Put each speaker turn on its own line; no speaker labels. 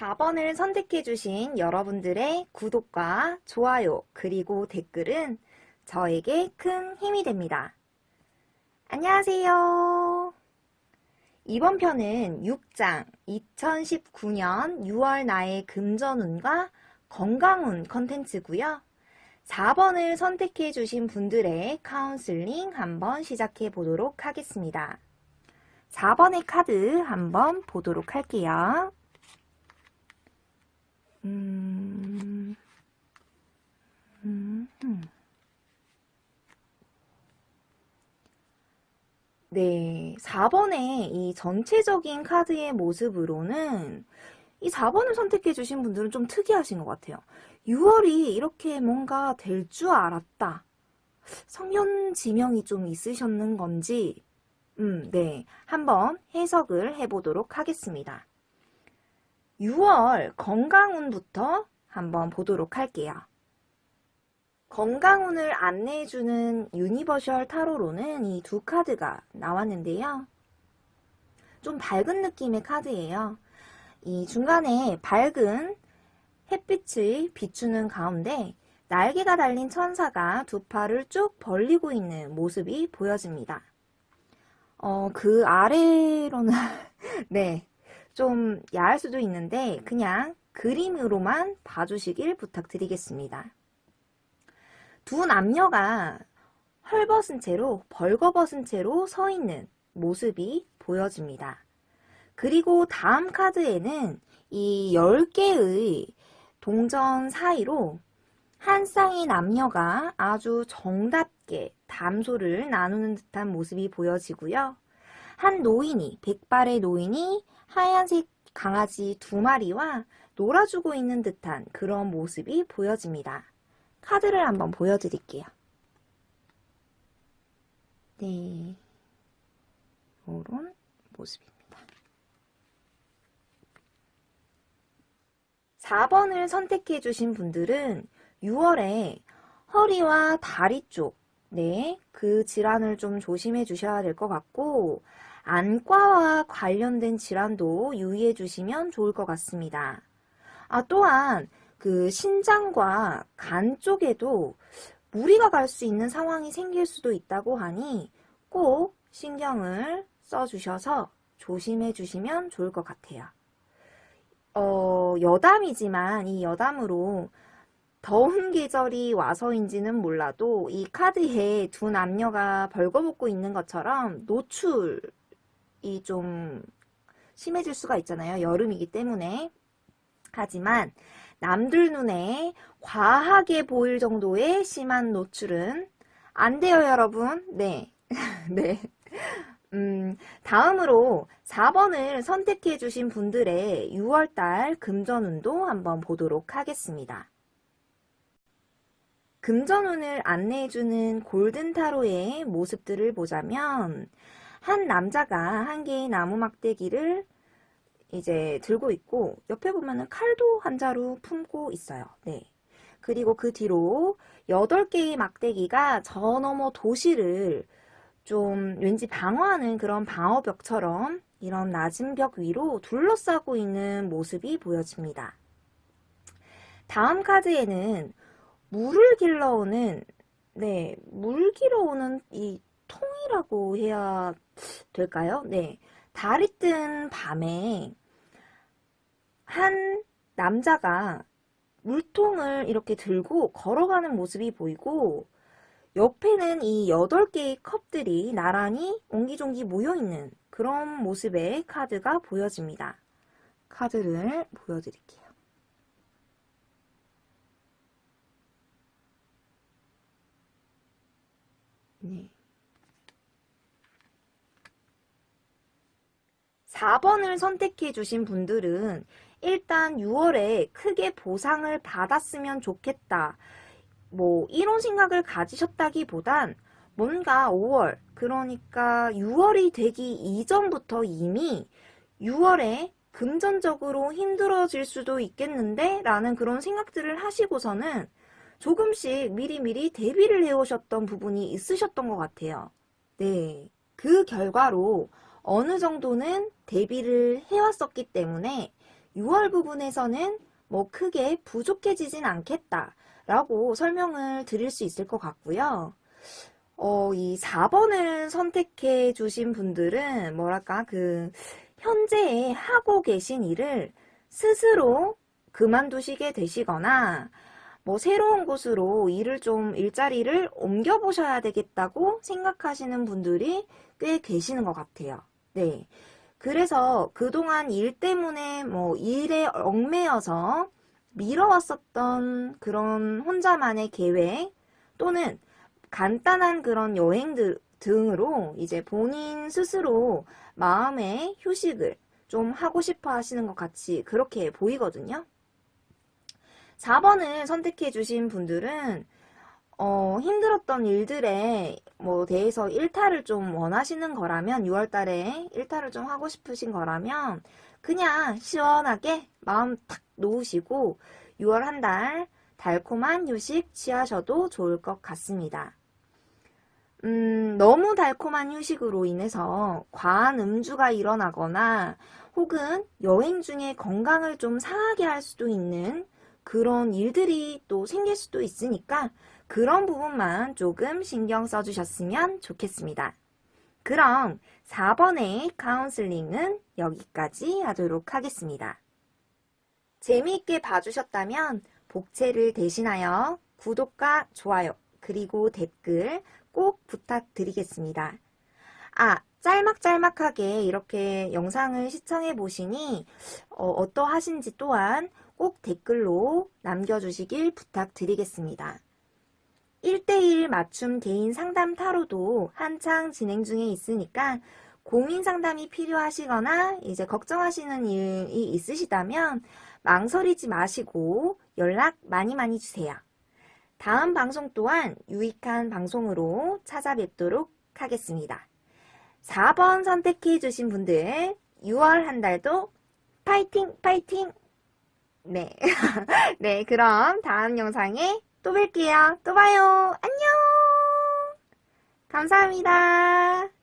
4번을 선택해주신 여러분들의 구독과 좋아요 그리고 댓글은 저에게 큰 힘이 됩니다. 안녕하세요. 이번 편은 6장 2019년 6월 나의 금전운과 건강운 컨텐츠고요. 4번을 선택해 주신 분들의 카운슬링 한번 시작해 보도록 하겠습니다. 4번의 카드 한번 보도록 할게요. 음, 음, 음. 네, 4번의 이 전체적인 카드의 모습으로는 이 4번을 선택해 주신 분들은 좀 특이하신 것 같아요. 6월이 이렇게 뭔가 될 줄 알았다. 선견지명이 좀 있으셨는 건지 음, 네. 한번 해석을 해보도록 하겠습니다. 6월 건강운부터 한번 보도록 할게요. 건강운을 안내해주는 Universal 타로로는 이 두 카드가 나왔는데요. 좀 밝은 느낌의 카드예요. 이 중간에 밝은 햇빛을 비추는 가운데 날개가 달린 천사가 두 팔을 쭉 벌리고 있는 모습이 보여집니다. 어, 그 아래로는 네, 좀 야할 수도 있는데 그냥 그림으로만 봐주시길 부탁드리겠습니다. 두 남녀가 헐벗은 채로 벌거벗은 채로 서 있는 모습이 보여집니다. 그리고 다음 카드에는 이 10개의 동전 사이로 한 쌍의 남녀가 아주 정답게 담소를 나누는 듯한 모습이 보여지고요. 한 노인이, 백발의 노인이 하얀색 강아지 두 마리와 놀아주고 있는 듯한 그런 모습이 보여집니다. 카드를 한번 보여드릴게요. 네, 이런 모습입니다. 4번을 선택해 주신 분들은 6월에 허리와 다리 쪽, 네, 그 질환을 좀 조심해 주셔야 될 것 같고 안과와 관련된 질환도 유의해 주시면 좋을 것 같습니다. 아, 또한 그 신장과 간 쪽에도 무리가 갈 수 있는 상황이 생길 수도 있다고 하니 꼭 신경을 써주셔서 조심해 주시면 좋을 것 같아요. 어, 여담이지만 이 여담으로 더운 계절이 와서인지는 몰라도 이 카드에 두 남녀가 벌거벗고 있는 것처럼 노출 이 좀 심해질 수가 있잖아요. 여름이기 때문에. 하지만 남들 눈에 과하게 보일 정도의 심한 노출은 안 돼요, 여러분. 네. 네. 음, 다음으로 4번을 선택해 주신 분들의 6월달 금전운도 한번 보도록 하겠습니다. 금전운을 안내해주는 골든타로의 모습들을 보자면 한 남자가 한 개의 나무 막대기를 이제 들고 있고 옆에 보면은 칼도 한 자루 품고 있어요. 네. 그리고 그 뒤로 8개의 막대기가 저 너머 도시를 좀 왠지 방어하는 그런 방어벽처럼 이런 낮은 벽 위로 둘러싸고 있는 모습이 보여집니다. 다음 카드에는 물을 길러오는 네, 물 길어오는 이 통이라고 해야 될까요? 네. 달이 뜬 밤에 한 남자가 물통을 이렇게 들고 걸어가는 모습이 보이고 옆에는 이 8개의 컵들이 나란히 옹기종기 모여있는 그런 모습의 카드가 보여집니다. 카드를 보여드릴게요. 4번을 선택해 주신 분들은 일단 6월에 크게 보상을 받았으면 좋겠다. 뭐 이런 생각을 가지셨다기보단 뭔가 5월 그러니까 6월이 되기 이전부터 이미 6월에 금전적으로 힘들어질 수도 있겠는데 라는 그런 생각들을 하시고서는 조금씩 미리미리 대비를 해오셨던 부분이 있으셨던 것 같아요. 네. 그 결과로 어느 정도는 대비를 해왔었기 때문에 6월 부분에서는 뭐 크게 부족해지진 않겠다 라고 설명을 드릴 수 있을 것 같고요. 어, 이 4번을 선택해 주신 분들은 뭐랄까 그 현재 하고 계신 일을 스스로 그만두시게 되시거나 뭐 새로운 곳으로 일을 좀 일자리를 옮겨 보셔야 되겠다고 생각하시는 분들이 꽤 계시는 것 같아요. 네. 그래서 그동안 일 때문에 뭐 일에 얽매여서 미뤄왔었던 그런 혼자만의 계획 또는 간단한 그런 여행들 등으로 이제 본인 스스로 마음의 휴식을 좀 하고 싶어 하시는 것 같이 그렇게 보이거든요. 4번을 선택해 주신 분들은 어, 힘들었던 일들에 뭐 대해서 일탈을 좀 원하시는 거라면 6월 달에 일탈을 좀 하고 싶으신 거라면 그냥 시원하게 마음 탁 놓으시고 6월 한 달 달콤한 휴식 취하셔도 좋을 것 같습니다. 음, 너무 달콤한 휴식으로 인해서 과한 음주가 일어나거나 혹은 여행 중에 건강을 좀 상하게 할 수도 있는 그런 일들이 또 생길 수도 있으니까 그런 부분만 조금 신경 써주셨으면 좋겠습니다. 그럼 4번의 카운슬링은 여기까지 하도록 하겠습니다. 재미있게 봐주셨다면 복채를 대신하여 구독과 좋아요 그리고 댓글 꼭 부탁드리겠습니다. 아, 짤막짤막하게 이렇게 영상을 시청해 보시니 어, 떠하신지 또한 꼭 댓글로 남겨주시길 부탁드리겠습니다. 1대1 맞춤 개인 상담 타로도 한창 진행 중에 있으니까 고민 상담이 필요하시거나 이제 걱정하시는 일이 있으시다면 망설이지 마시고 연락 많이 많이 주세요. 다음 방송 또한 유익한 방송으로 찾아뵙도록 하겠습니다. 4번 선택해 주신 분들 6월 한 달도 파이팅 파이팅 네. 네, 그럼 다음 영상에 또 뵐게요. 또 봐요. 안녕! 감사합니다.